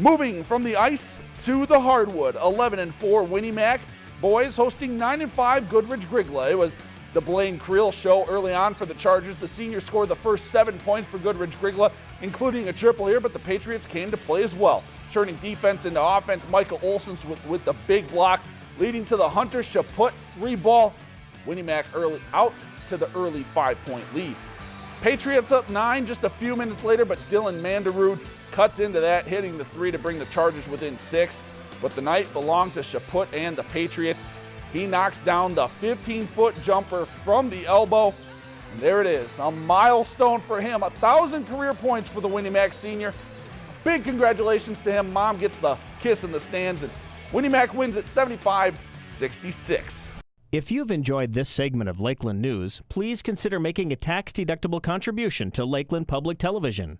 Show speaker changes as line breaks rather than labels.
Moving from the ice to the hardwood, 11 and 4 Win-E-Mac boys hosting 9 and 5 Goodridge Grygla. It was the Blaine Creel show early on for the Chargers. The seniors scored the first seven points for Goodridge Grygla, including a triple here, but the Patriots came to play as well. Turning defense into offense, Michael Olson's with, with the big block, leading to the Hunter Chaput three ball. Win-E-Mac early out to the early five point lead. Patriots up nine just a few minutes later, but Dylan Manderud cuts into that, hitting the three to bring the Chargers within six. But the night belonged to Chaput and the Patriots. He knocks down the 15 foot jumper from the elbow. And there it is, a milestone for him. A thousand career points for the Win-E-Mac senior. Big congratulations to him. Mom gets the kiss in the stands, and Win-E-Mac wins at 75 66.
If you've enjoyed this segment of Lakeland News, please consider making a tax deductible contribution to Lakeland Public Television.